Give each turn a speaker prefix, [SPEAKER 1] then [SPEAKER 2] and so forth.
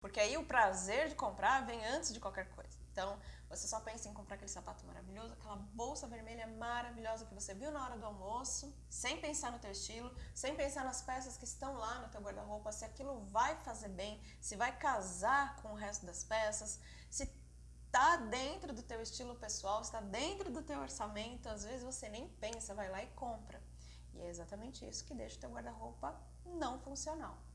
[SPEAKER 1] Porque aí o prazer de comprar vem antes de qualquer coisa. Então, você só pensa em comprar aquele sapato maravilhoso, aquela bolsa vermelha maravilhosa que você viu na hora do almoço, sem pensar no teu estilo, sem pensar nas peças que estão lá no teu guarda-roupa, se aquilo vai fazer bem, se vai casar com o resto das peças, se está dentro do teu estilo pessoal, está dentro do teu orçamento, às vezes você nem pensa, vai lá e compra. E é exatamente isso que deixa o teu guarda-roupa não funcional.